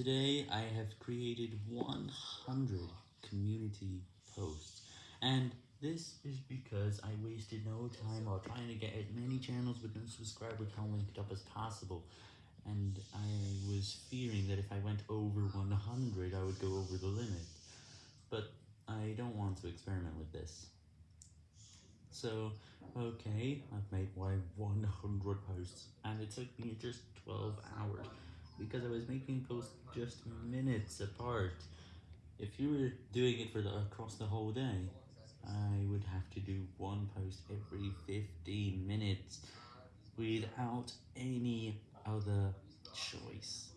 Today I have created 100 community posts, and this is because I wasted no time while trying to get as many channels with no subscriber count linked up as possible, and I was fearing that if I went over 100 I would go over the limit, but I don't want to experiment with this. So, okay, I've made my 100 posts, and it took me just 12 hours because I was making posts just minutes apart. If you were doing it for the across the whole day, I would have to do one post every 15 minutes without any other choice.